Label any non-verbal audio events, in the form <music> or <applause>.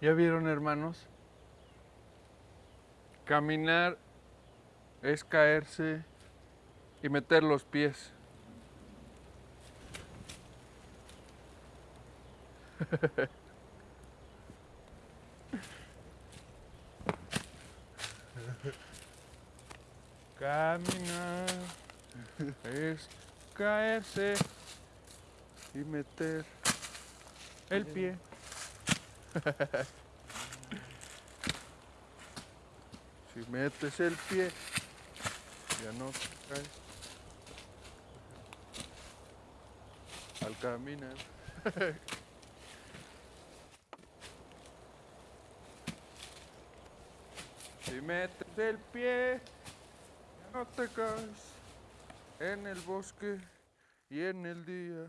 ¿Ya vieron, hermanos? Caminar es caerse y meter los pies. <laughs> Caminar es caerse y meter el pie. <laughs> si metes el pie, ya no caes. Al caminar. <laughs> si metes el pie, ya no te caes en el bosque y en el día.